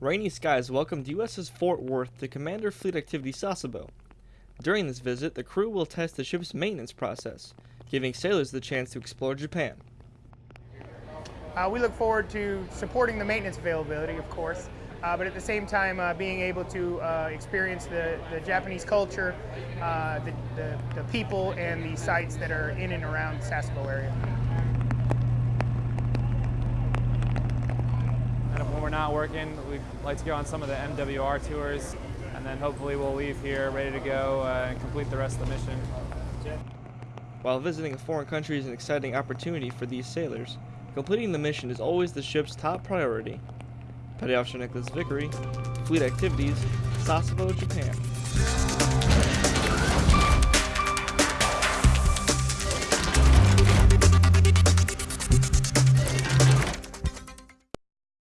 Rainy Skies welcomed USS Fort Worth to Commander Fleet Activity Sasebo. During this visit, the crew will test the ship's maintenance process, giving sailors the chance to explore Japan. Uh, we look forward to supporting the maintenance availability, of course, uh, but at the same time uh, being able to uh, experience the, the Japanese culture, uh, the, the, the people, and the sights that are in and around the Sasebo area. Not working, we'd like to go on some of the MWR tours, and then hopefully we'll leave here ready to go uh, and complete the rest of the mission. While visiting a foreign country is an exciting opportunity for these sailors, completing the mission is always the ship's top priority. Petty Officer Nicholas Vickery, Fleet Activities, Sasebo, Japan.